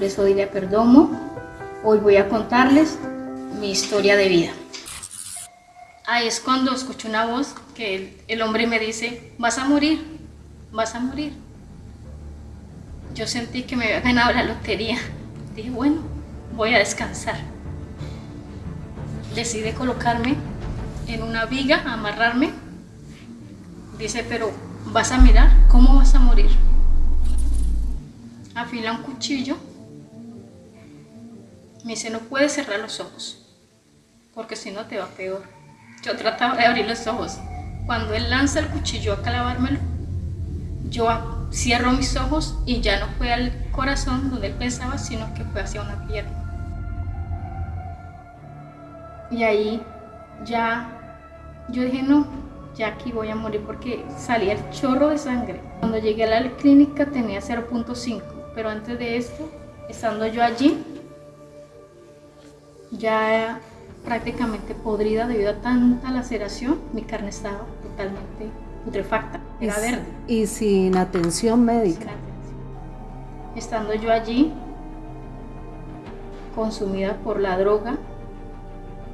nombre es Odilia Perdomo. Hoy voy a contarles mi historia de vida. Ahí es cuando escucho una voz que el, hombre me dice, vas a morir, vas a morir. Yo sentí que me había ganado la lotería. Dije, bueno, voy a descansar. Decidí colocarme en una viga, amarrarme. Dice, pero vas a mirar cómo vas a morir. Afila un cuchillo. Me dice, no puedes cerrar los ojos, porque si no te va peor. Yo trataba de abrir los ojos. Cuando él lanza el cuchillo a clavármelo, yo cierro mis ojos y ya no fue al corazón donde él pensaba, sino que fue hacia una pierna. Y ahí ya yo dije, no, ya aquí voy a morir porque salía el chorro de sangre. Cuando llegué a la clínica tenía 0.5, pero antes de esto, estando yo allí, ya prácticamente podrida debido a tanta laceración, mi carne estaba totalmente putrefacta, era verde. Y sin atención médica. Sin atención. Estando yo allí, consumida por la droga,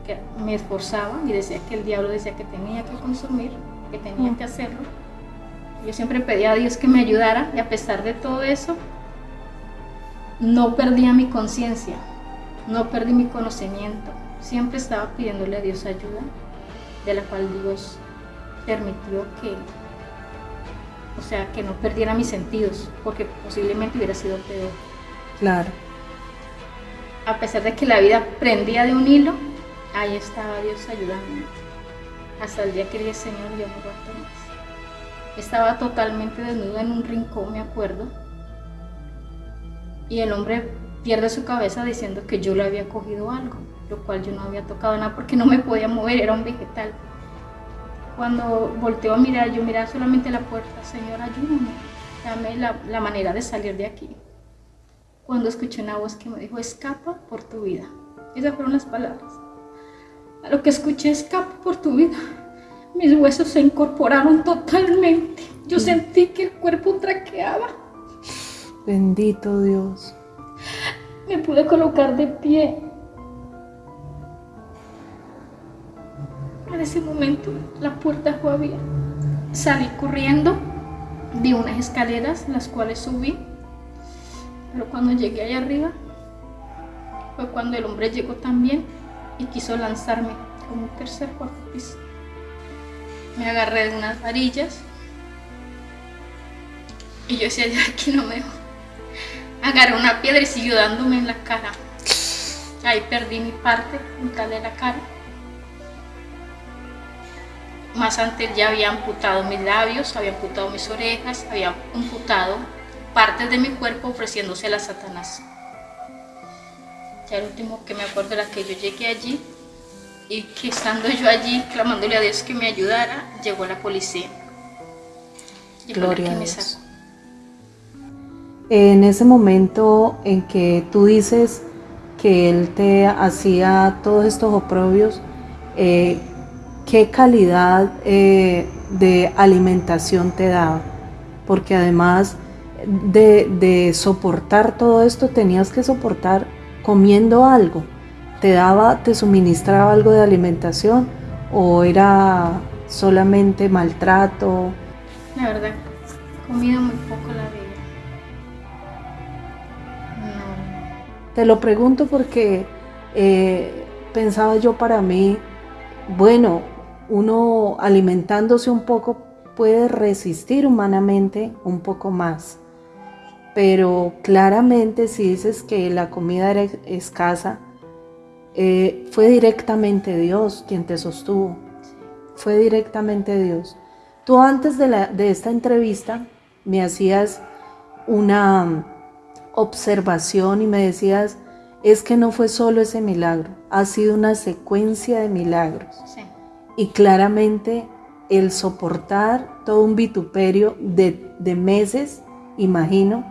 que me esforzaba y decía que el diablo decía que tenía que consumir, que tenía que hacerlo. Yo siempre pedía a Dios que me ayudara y a pesar de todo eso, no perdía mi conciencia, no perdí mi conocimiento. Siempre estaba pidiéndole a Dios ayuda, de la cual Dios permitió que, o sea, que no perdiera mis sentidos, porque posiblemente hubiera sido peor. Claro. A pesar de que la vida prendía de un hilo, ahí estaba Dios ayudándome. Hasta el día que dije, Señor, yo no aguanto más. Estaba totalmente desnudo en un rincón, me acuerdo. Y el hombre pierde su cabeza diciendo que yo le había cogido algo, lo cual yo no había tocado nada porque no me podía mover, era un vegetal. Cuando volteo a mirar, yo miraba solamente la puerta, Señor, ayúdame, dame la, la manera de salir de aquí. Cuando escuché una voz que me dijo, escapa por tu vida. Esas fueron las palabras. A lo que escuché, escapa por tu vida. Mis huesos se incorporaron totalmente. Yo sentí que el cuerpo traqueaba. Bendito Dios. Me pude colocar de pie. En ese momento la puerta fue abierta. Salí corriendo, di unas escaleras, las cuales subí. Pero cuando llegué allá arriba, fue cuando el hombre llegó también y quiso lanzarme como un tercer cuarto piso. Me agarré de unas varillas y yo decía, ya aquí no me Agarré una piedra y siguió dándome en la cara. Ahí perdí mi parte frontal de la cara. Más antes ya había amputado mis labios, había amputado mis orejas, había amputado partes de mi cuerpo ofreciéndose a Satanás. Ya el último que me acuerdo era que yo llegué allí y que estando yo allí clamándole a Dios que me ayudara, llegó la policía. Y Gloria a Dios. En ese momento en que tú dices que Él te hacía todos estos oprobios, eh, qué calidad eh, de alimentación te daba, porque además de, soportar todo esto tenías que soportar comiendo algo. ¿Te daba, te suministraba algo de alimentación o era solamente maltrato? La verdad, comido muy poco la Te lo pregunto porque eh, pensaba yo para mí, bueno, uno alimentándose un poco puede resistir humanamente un poco más. Pero claramente si dices que la comida era escasa, eh, fue directamente Dios quien te sostuvo. Fue directamente Dios. Tú antes de, de esta entrevista me hacías una observación y me decías, es que no fue solo ese milagro, ha sido una secuencia de milagros. Y claramente el soportar todo un vituperio de, meses, imagino,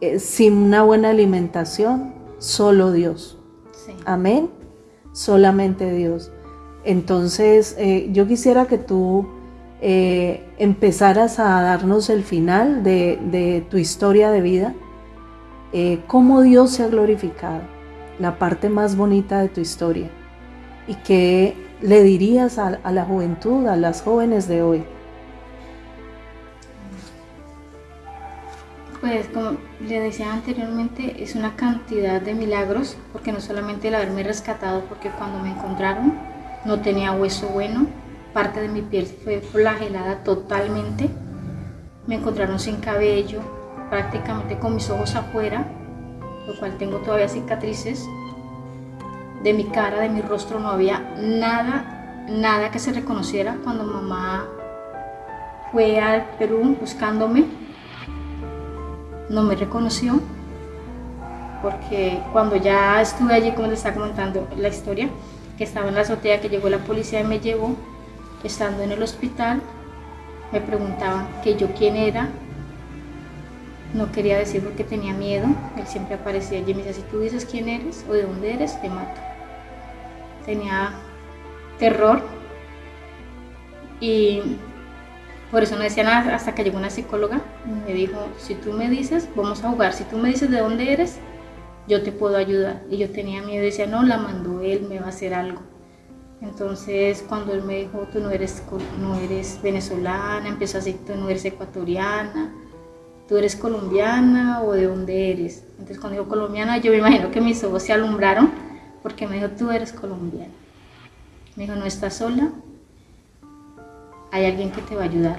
eh, sin una buena alimentación, solo Dios. Amén. Solamente Dios. Entonces, eh, yo quisiera que tú eh, empezaras a darnos el final de, de tu historia de vida eh, cómo Dios se ha glorificado, la parte más bonita de tu historia. ¿Y qué le dirías a, a la juventud, a las jóvenes de hoy? Pues como le decía anteriormente, es una cantidad de milagros, porque no solamente el haberme rescatado, porque cuando me encontraron no tenía hueso bueno, parte de mi piel fue flagelada totalmente, me encontraron sin cabello, prácticamente con mis ojos afuera, lo cual tengo todavía cicatrices, de mi cara, de mi rostro no había nada, nada que se reconociera cuando mamá fue al Perú buscándome. No me reconoció porque cuando ya estuve allí, como les estaba comentando la historia, que estaba en la azotea, que llegó la policía y me llevó, estando en el hospital, me preguntaban que yo quién era, no quería decir porque tenía miedo, él siempre aparecía allí y me decía, si tú dices quién eres o de dónde eres, te mato. Tenía terror y por eso no decía nada hasta que llegó una psicóloga y me dijo, si tú me dices, vamos a jugar, si tú me dices de dónde eres, yo te puedo ayudar. Y yo tenía miedo y decía, no, la mandó él, me va a hacer algo. Entonces cuando él me dijo, tú no eres, no eres venezolana, empezó a decir, tú no eres ecuatoriana, tú eres colombiana o de dónde eres. Entonces cuando dijo colombiana, yo me imagino que mis ojos se alumbraron porque me dijo, tú eres colombiana. Me dijo, no estás sola, hay alguien que te va a ayudar.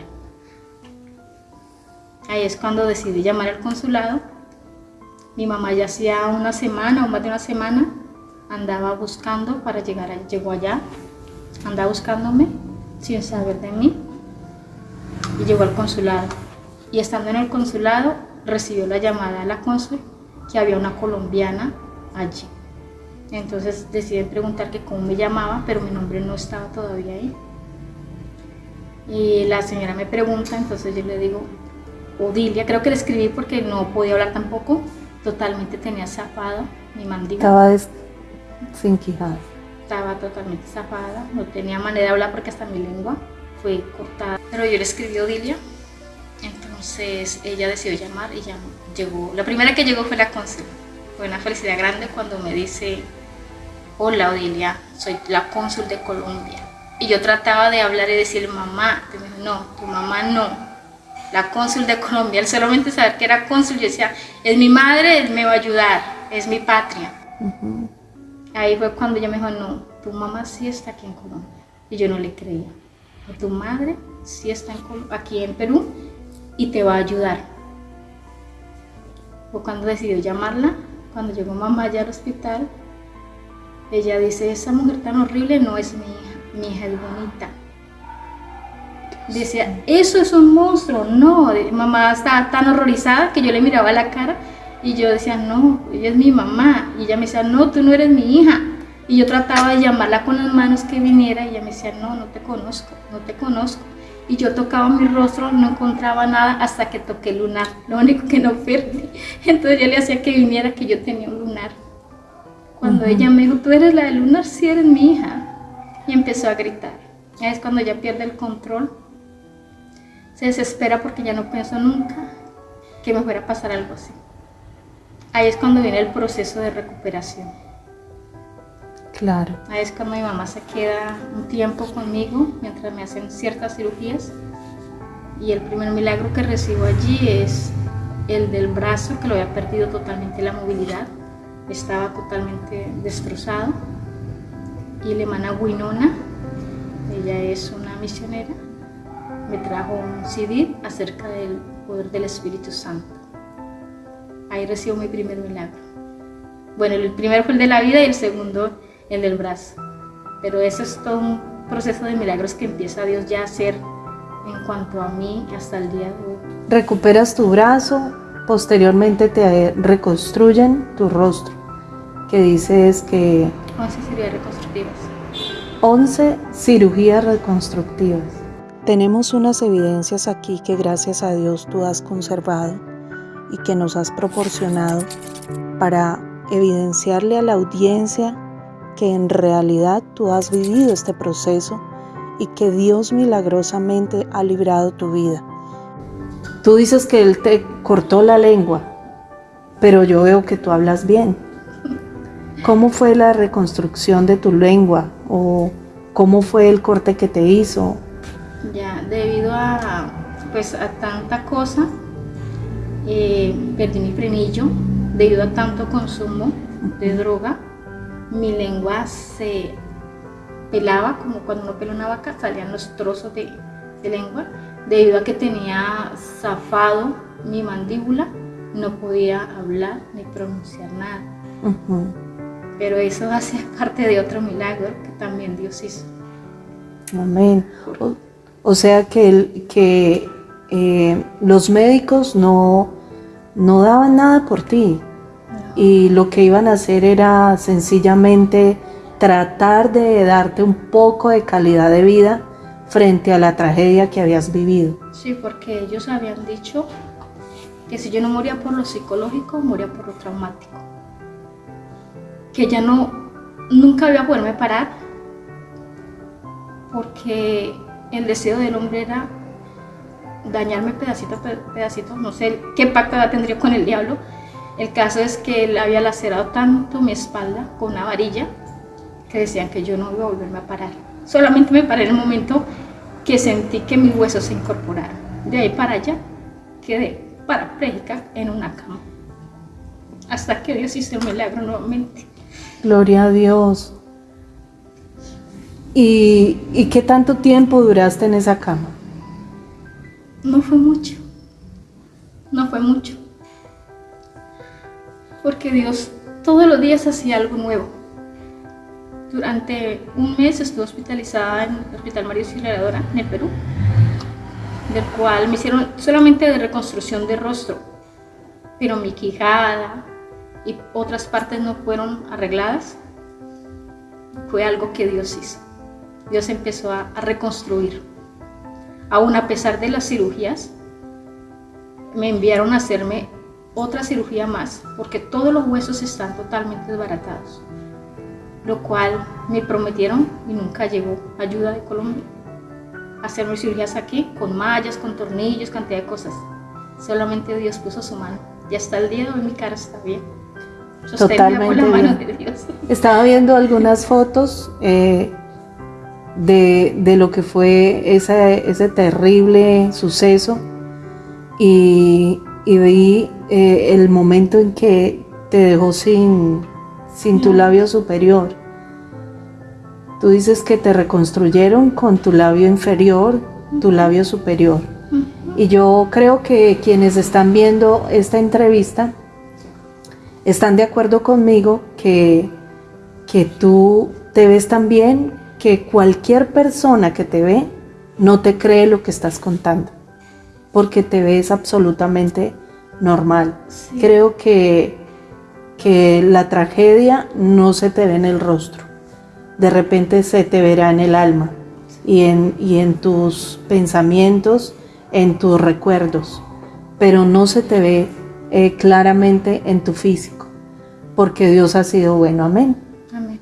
Ahí es cuando decidí llamar al consulado. Mi mamá ya hacía una semana o más de una semana andaba buscando para llegar, llegó allá, andaba buscándome sin saber de mí y llegó al consulado. Y estando en el consulado recibió la llamada de la cónsul que había una colombiana allí. Entonces deciden preguntar que cómo me llamaba, pero mi nombre no estaba todavía ahí. Y la señora me pregunta, entonces yo le digo, Odilia, creo que le escribí porque no podía hablar tampoco, totalmente tenía zafado mi mandíbula. Estaba sin quijada. Estaba totalmente zafada, no tenía manera de hablar porque hasta mi lengua fue cortada. Pero yo le escribí Odilia, entonces ella decidió llamar y ya llegó. La primera que llegó fue la cónsul. Fue una felicidad grande cuando me dice, hola Odilia, soy la cónsul de Colombia y yo trataba de hablar y decir, mamá, no, tu mamá no, la cónsul de Colombia, él solamente saber que era cónsul, yo decía, es mi madre, él me va a ayudar, es mi patria. Ahí fue cuando ella me dijo, no, tu mamá sí está aquí en Colombia. Y yo no le creía. Tu madre sí está aquí en Perú y te va a ayudar. Fue cuando decidió llamarla, cuando llegó mamá allá al hospital, ella dice, esa mujer tan horrible no es mi hija mi hija es bonita. Decía, eso es un monstruo, no, mamá estaba tan horrorizada que yo le miraba la cara y yo decía, no, ella es mi mamá. Y ella me decía, no, tú no eres mi hija. Y yo trataba de llamarla con las manos que viniera y ella me decía, no, no te conozco, no te conozco. Y yo tocaba mi rostro, no encontraba nada hasta que toqué el lunar, lo único que no perdí. Entonces yo le hacía que viniera que yo tenía un lunar. Cuando ella me dijo, tú eres la del lunar, sí eres mi hija y empezó a gritar. Es cuando ya pierde el control, se desespera porque ya no pensó nunca que me fuera a pasar algo así. Ahí es cuando viene el proceso de recuperación. Claro. Es cuando mi mamá se queda un tiempo conmigo mientras me hacen ciertas cirugías. Y el primer milagro que recibo allí es el del brazo, que lo había perdido totalmente la movilidad. Estaba totalmente destrozado y la hermana Winona, ella es una misionera, me trajo un CD acerca del poder del Espíritu Santo. Ahí recibo mi primer milagro. Bueno, el primero fue el de la vida y el segundo el del brazo. Pero eso es todo un proceso de milagros que empieza Dios ya a hacer en cuanto a mí hasta el día de hoy. Recuperas tu brazo, posteriormente te reconstruyen tu rostro, que dices que 11 cirugías reconstructivas. 11 cirugías reconstructivas. Tenemos unas evidencias aquí que gracias a Dios tú has conservado y que nos has proporcionado para evidenciarle a la audiencia que en realidad tú has vivido este proceso y que Dios milagrosamente ha librado tu vida. Tú dices que Él te cortó la lengua. pero yo veo que tú hablas bien. ¿Cómo fue la reconstrucción de tu lengua o cómo fue el corte que te hizo? Ya, debido a, pues, a tanta cosa, eh, perdí mi frenillo, debido a tanto consumo de droga, mi lengua se pelaba como cuando uno pela una vaca, salían los trozos de, de lengua, debido a que tenía zafado mi mandíbula, no podía hablar ni pronunciar nada. Pero eso hace parte de otro milagro que también Dios hizo. Amén. O, sea que, que eh, los médicos no, no daban nada por ti. Y lo que iban a hacer era sencillamente tratar de darte un poco de calidad de vida frente a la tragedia que habías vivido. Sí, porque ellos habían dicho que si yo no moría por lo psicológico, moría por lo traumático. Que ya no, nunca iba a poderme parar, porque el deseo del hombre era dañarme pedacito a pedacito, no sé qué pacto tendría con el diablo. El caso es que él había lacerado tanto mi espalda con una varilla que decían que yo no iba a volverme a parar. Solamente me paré en el momento que sentí que mis huesos se incorporaron. De ahí para allá quedé parapléjica en una cama. Hasta que Dios hizo un milagro nuevamente. Gloria a Dios. ¿Y, ¿Y qué tanto tiempo duraste en esa cama? No fue mucho. No fue mucho. Porque Dios todos los días hacía algo nuevo. Durante un mes estuve hospitalizada en el Hospital María Auxiliadora en el Perú, del cual me hicieron solamente de reconstrucción de rostro, pero mi quijada y otras partes no fueron arregladas. Fue algo que Dios hizo. Dios empezó a, a reconstruir. Aún a pesar de las cirugías, me enviaron a hacerme otra cirugía más, porque todos los huesos están totalmente desbaratados lo cual me prometieron y nunca llegó ayuda de Colombia. Hacerme cirugías aquí con mallas, con tornillos, cantidad de cosas. Solamente Dios puso su mano. Y hasta el día de hoy mi cara está bien. Totalmente la mano de Dios. Estaba viendo algunas fotos eh, de, lo que fue ese, ese terrible suceso y, vi eh, el momento en que te dejó sin, sin tu labio superior. Tú dices que te reconstruyeron con tu labio inferior, tu labio superior. Y yo creo que quienes están viendo esta entrevista están de acuerdo conmigo que, que tú te ves tan bien que cualquier persona que te ve no te cree lo que estás contando, porque te ves absolutamente normal. Creo que que la tragedia no se te ve en el rostro, de repente se te verá en el alma y en, y en tus pensamientos, en tus recuerdos, pero no se te ve eh, claramente en tu físico, porque Dios ha sido bueno, amén. Amén.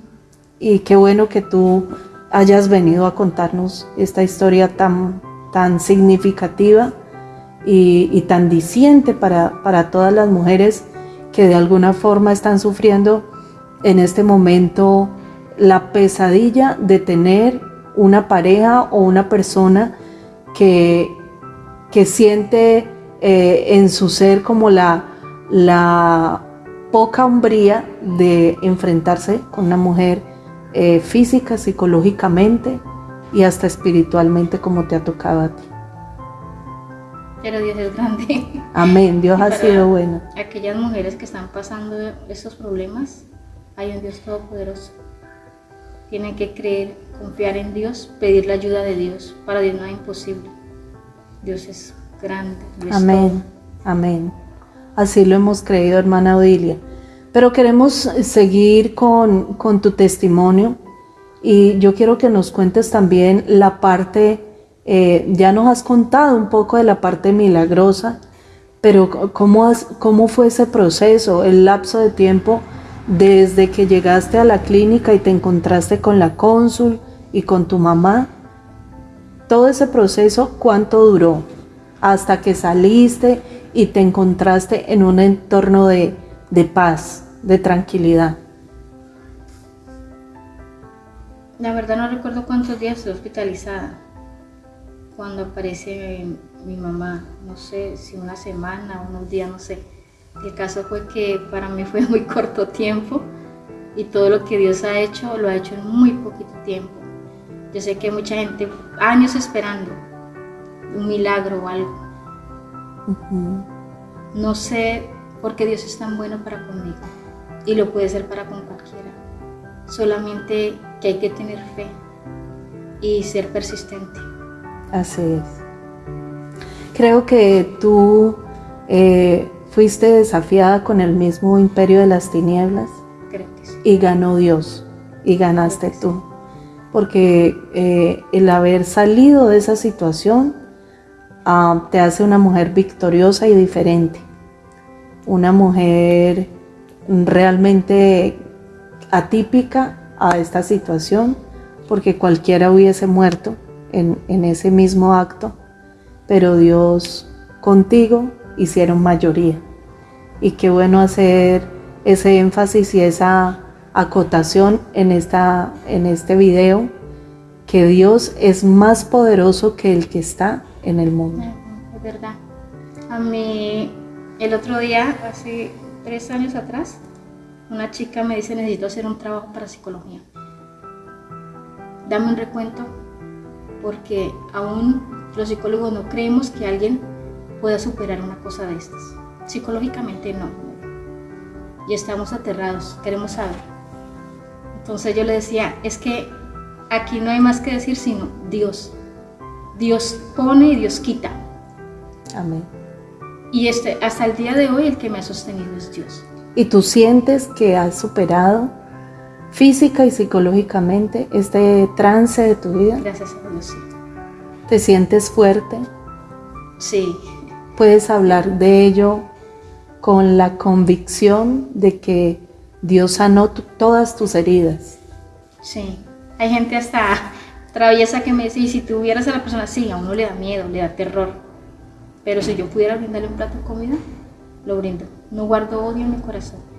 Y qué bueno que tú hayas venido a contarnos esta historia tan, tan significativa y, tan diciente para, para todas las mujeres que de alguna forma están sufriendo en este momento la pesadilla de tener una pareja o una persona que, que siente eh, en su ser como la, la poca hombría de enfrentarse con una mujer eh, física, psicológicamente y hasta espiritualmente como te ha tocado a ti pero Dios es grande. Amén, Dios ha sido bueno. Aquellas mujeres que están pasando esos problemas, hay un Dios todopoderoso. Tienen que creer, confiar en Dios, pedir la ayuda de Dios. Para Dios no es imposible. Dios es grande. amén, amén. Así lo hemos creído, hermana Odilia. Pero queremos seguir con, con tu testimonio y yo quiero que nos cuentes también la parte eh, ya nos has contado un poco de la parte milagrosa, pero ¿cómo, ¿cómo fue ese proceso, el lapso de tiempo desde que llegaste a la clínica y te encontraste con la cónsul y con tu mamá? Todo ese proceso, ¿cuánto duró? Hasta que saliste y te encontraste en un entorno de, de paz, de tranquilidad. La verdad no recuerdo cuántos días estuve hospitalizada cuando aparece mi mamá, no sé si una semana, unos días, no sé. El caso fue que para mí fue muy corto tiempo y todo lo que Dios ha hecho lo ha hecho en muy poquito tiempo. Yo sé que mucha gente, años esperando un milagro o algo. No sé por qué Dios es tan bueno para conmigo y lo puede ser para con cualquiera. Solamente que hay que tener fe y ser persistente. Así es. Creo que tú eh, fuiste desafiada con el mismo imperio de las tinieblas y ganó Dios y ganaste tú. Porque eh, el haber salido de esa situación ah, te hace una mujer victoriosa y diferente. Una mujer realmente atípica a esta situación porque cualquiera hubiese muerto en, ese mismo acto, pero Dios contigo hicieron mayoría. Y qué bueno hacer ese énfasis y esa acotación en, esta, en este video, que Dios es más poderoso que el que está en el mundo. Es verdad. A mí, el otro día, hace tres años atrás, una chica me dice, necesito hacer un trabajo para psicología. Dame un recuento porque aún los psicólogos no creemos que alguien pueda superar una cosa de estas. Psicológicamente no. Y estamos aterrados, queremos saber. Entonces yo le decía, es que aquí no hay más que decir sino Dios. Dios pone y Dios quita. Amén. Y este, hasta el día de hoy el que me ha sostenido es Dios. ¿Y tú sientes que has superado física y psicológicamente este trance de tu vida? Gracias a Dios, sí. ¿Te sientes fuerte? Sí. ¿Puedes hablar de ello con la convicción de que Dios sanó todas tus heridas? Sí. Hay gente hasta traviesa que me dice, y si tuvieras a la persona así, a uno le da miedo, le da terror. Pero si yo pudiera brindarle un plato de comida, lo brindo. No guardo odio en mi corazón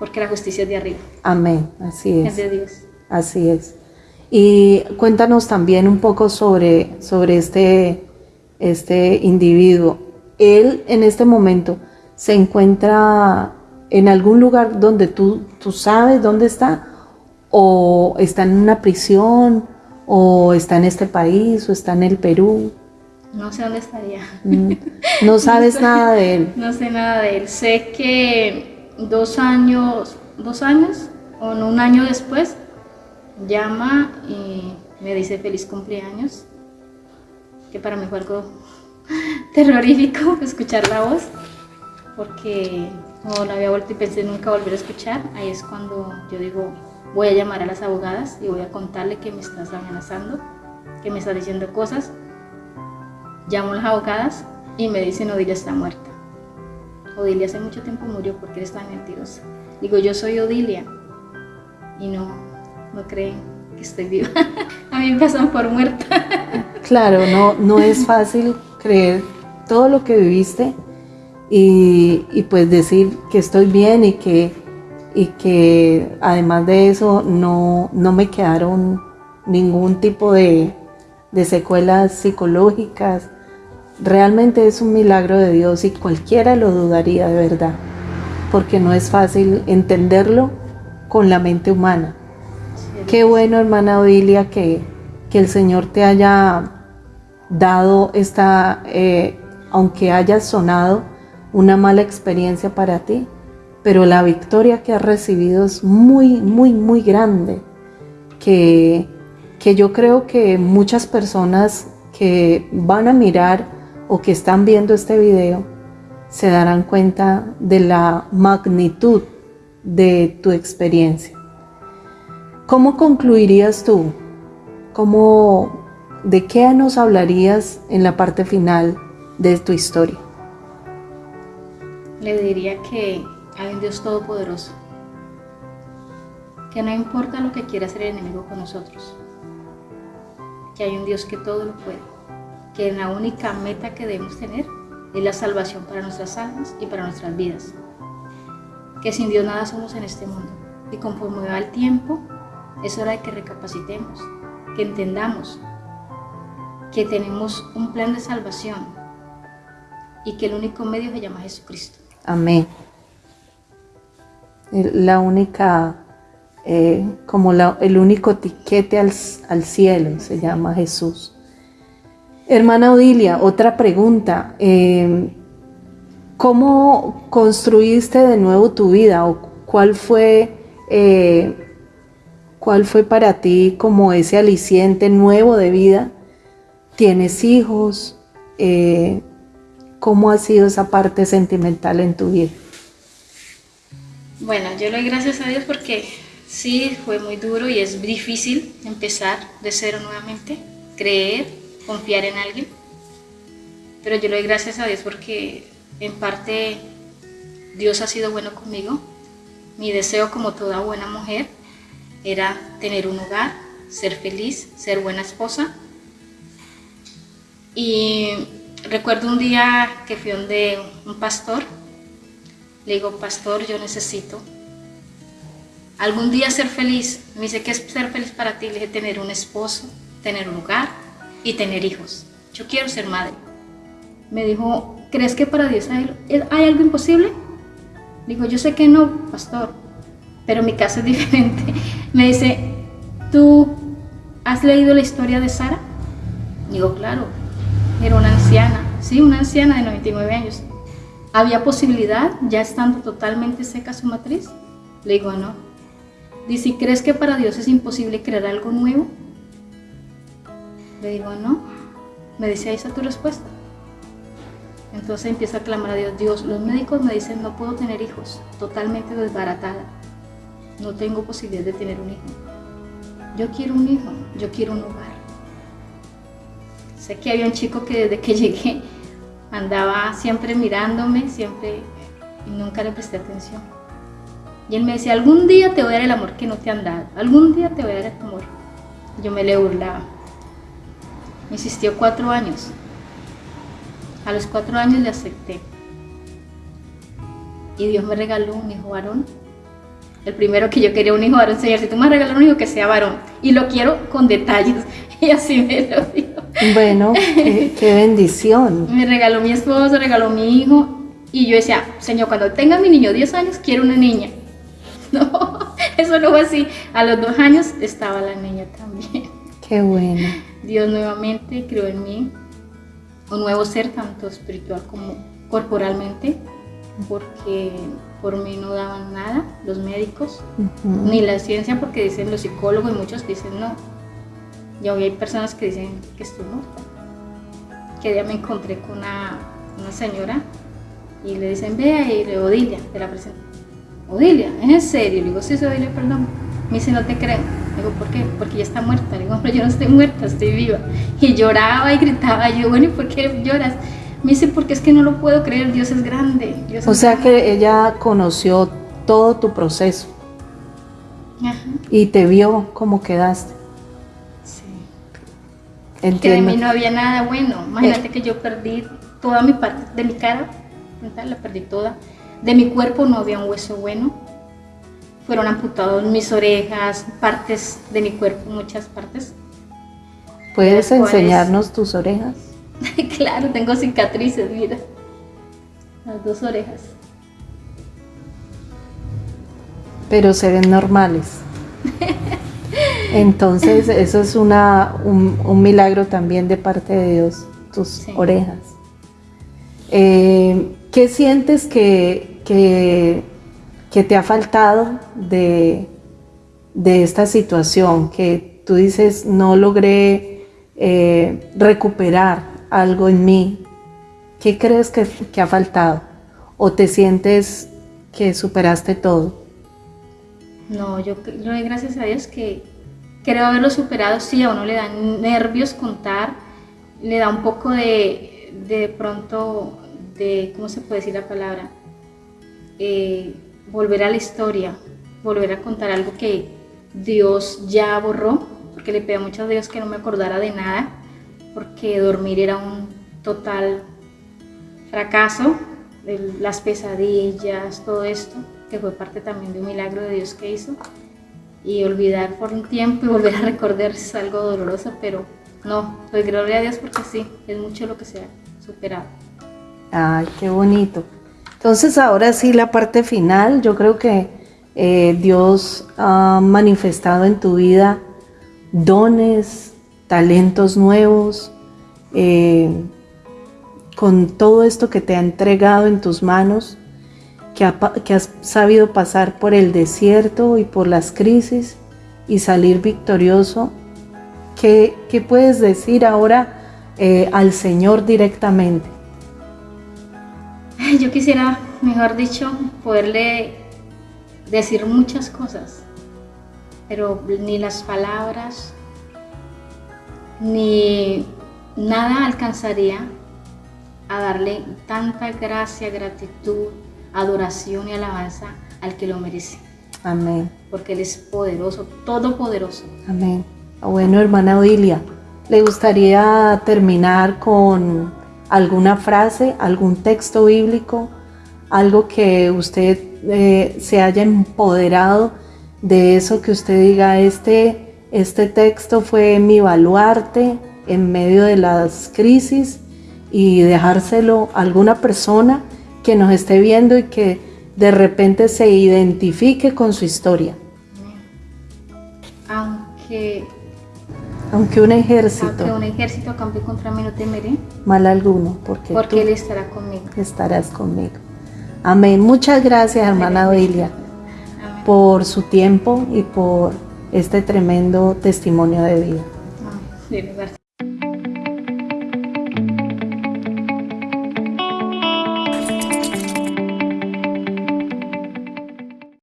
porque la justicia es de arriba. Amén, así es. Es de Dios. Así es. Y cuéntanos también un poco sobre, sobre este, este individuo. Él en este momento se encuentra en algún lugar donde tú, tú sabes dónde está, o está en una prisión, o está en este país, o está en el Perú. No sé dónde estaría. Mm, no sabes nada de él. No sé nada de él. Sé que dos años, dos años o no, un año después, llama y me dice feliz cumpleaños, que para mí fue algo terrorífico escuchar la voz, porque no la había vuelto y pensé nunca volver a escuchar. Ahí es cuando yo digo, voy a llamar a las abogadas y voy a contarle que me estás amenazando, que me estás diciendo cosas. Llamo a las abogadas y me dicen Odilia está muerta. Odilia hace mucho tiempo murió porque eres tan mentirosa. Digo, yo soy Odilia. Y no, no creen que estoy viva. a mí me pasan por muerta. claro, no, no es fácil creer todo lo que viviste y, pues decir que estoy bien y que, y que además de eso no, no me quedaron ningún tipo de, de secuelas psicológicas Realmente es un milagro de Dios y cualquiera lo dudaría de verdad, porque no es fácil entenderlo con la mente humana. Qué bueno, hermana Odilia, que, que el Señor te haya dado esta, eh, aunque haya sonado una mala experiencia para ti, pero la victoria que has recibido es muy, muy, muy grande, que, que yo creo que muchas personas que van a mirar o que están viendo este video se darán cuenta de la magnitud de tu experiencia. ¿Cómo concluirías tú? ¿Cómo, ¿De qué nos hablarías en la parte final de tu historia? Le diría que hay un Dios todopoderoso, que no importa lo que quiera hacer el enemigo con nosotros, que hay un Dios que todo lo puede que la única meta que debemos tener es la salvación para nuestras almas y para nuestras vidas. que sin Dios nada somos en este mundo. Y conforme va el tiempo, es hora de que recapacitemos, que entendamos que tenemos un plan de salvación y que el único medio se llama Jesucristo. Amén. La única, eh, como el único tiquete al, cielo se llama Jesús. Hermana Odilia, otra pregunta. Eh, ¿Cómo construiste de nuevo tu vida o cuál fue, eh, cuál fue para ti como ese aliciente nuevo de vida? ¿Tienes hijos? Eh, ¿Cómo ha sido esa parte sentimental en tu vida? Bueno, yo le doy gracias a Dios porque sí, fue muy duro y es difícil empezar de cero nuevamente, creer, confiar en alguien. Pero yo le doy gracias a Dios porque en parte, Dios ha sido bueno conmigo. Mi deseo, como toda buena mujer, era tener un hogar, ser feliz, ser buena esposa. Y recuerdo un día que fui donde un pastor. Le digo, pastor, yo necesito algún día ser feliz. Me dice, ¿qué es ser feliz para ti? Le dije, tener un esposo, tener un hogar y tener hijos. Yo quiero ser madre. Me dijo, ¿crees que para Dios hay, algo imposible? Digo, yo sé que no, pastor, pero mi caso es diferente. Me dice, ¿tú has leído la historia de Sara? Digo, claro, era una anciana, sí, una anciana de 99 años. ¿Había posibilidad, ya estando totalmente seca su matriz? Le digo, no. Dice, ¿crees que para Dios es imposible crear algo nuevo? Le digo, no. Me dice, ahí está tu respuesta. Entonces empieza a clamar a Dios, Dios, los médicos me dicen no puedo tener hijos, totalmente desbaratada, no tengo posibilidad de tener un hijo. Yo quiero un hijo, yo quiero un hogar. Sé que había un chico que desde que llegué andaba siempre mirándome, siempre, y nunca le presté atención. Y él me decía, algún día te voy a dar el amor que no te han dado, algún día te voy a dar el amor. Yo me le burlaba. Me insistió cuatro años a los cuatro años le acepté. Y Dios me regaló un hijo varón. El primero que yo quería un hijo varón, Señor, si tú me regalas un hijo que sea varón. Y lo quiero con detalles. Y así me lo dijo. Bueno, qué, bendición. Me regaló mi esposo, regaló mi hijo. Y yo decía, Señor, cuando tenga mi niño 10 años, quiero una niña. No, eso no fue así. A los dos años estaba la niña también. Qué bueno. Dios nuevamente creó en mí un nuevo ser, tanto espiritual como corporalmente, porque por mí no daban nada los médicos, ni la ciencia, porque dicen los psicólogos y muchos dicen no. Y hoy hay personas que dicen que estoy muerta. Que día me encontré con una, una señora y le dicen, vea, y le Odilia, te la presento. Odilia, ¿es en serio? Le digo, sí, soy Odilia, perdón. Me dice, no te creo. Digo, ¿por qué? Porque ya está muerta. Digo, pero yo no estoy muerta, estoy viva. Y lloraba y gritaba. yo, bueno, ¿y por qué lloras? Me dice, porque es que no lo puedo creer, Dios es grande. o sea que ella conoció todo tu proceso. Ajá. Y te vio cómo quedaste. Sí. Entiendo. Que de mí no había nada bueno. Imagínate eh. que yo perdí toda mi parte de mi cara, la perdí toda. De mi cuerpo no había un hueso bueno fueron amputados mis orejas, partes de mi cuerpo, muchas partes. ¿Puedes enseñarnos tus orejas? claro, tengo cicatrices, mira. Las dos orejas. Pero se ven normales. Entonces, eso es una, un, milagro también de parte de Dios, tus orejas. Eh, ¿Qué sientes que, que ¿Qué te ha faltado de, esta situación? Que tú dices, no logré eh, recuperar algo en mí. ¿Qué crees que, ha faltado? ¿O te sientes que superaste todo? No, yo le doy gracias a Dios que creo haberlo superado. Sí, a uno le dan nervios contar, le da un poco de, de pronto, de, ¿cómo se puede decir la palabra? Eh, volver a la historia, volver a contar algo que Dios ya borró, porque le pedí muchas Dios que no me acordara de nada, porque dormir era un total fracaso, las pesadillas, todo esto. que fue parte también de un milagro de Dios que hizo. Y olvidar por un tiempo y volver a recordar es algo doloroso, pero no, pues gloria a Dios porque sí, es mucho lo que se ha superado. Ay, qué bonito. Entonces ahora sí la parte final, yo creo que eh, Dios ha manifestado en tu vida dones, talentos nuevos, eh, con todo esto que te ha entregado en tus manos, que, has sabido pasar por el desierto y por las crisis y salir victorioso. ¿Qué, qué puedes decir ahora eh, al Señor directamente? Yo quisiera, mejor dicho, poderle decir muchas cosas, pero ni las palabras, ni nada alcanzaría a darle tanta gracia, gratitud, adoración y alabanza al que lo merece. Amén. Porque Él es poderoso, todopoderoso. Amén. Ah, bueno, hermana Odilia, ¿le gustaría terminar con alguna frase, algún texto bíblico, algo que usted eh, se haya empoderado de eso que usted diga, este, este texto fue mi baluarte en medio de las crisis y dejárselo a alguna persona que nos esté viendo y que de repente se identifique con su historia. Aunque aunque un ejército aunque un ejército campe contra mí no temeré mal alguno porque, porque él estará conmigo. Estarás conmigo. Amén. Muchas gracias, hermana Odilia, por su tiempo y por este tremendo testimonio de vida. Gracias.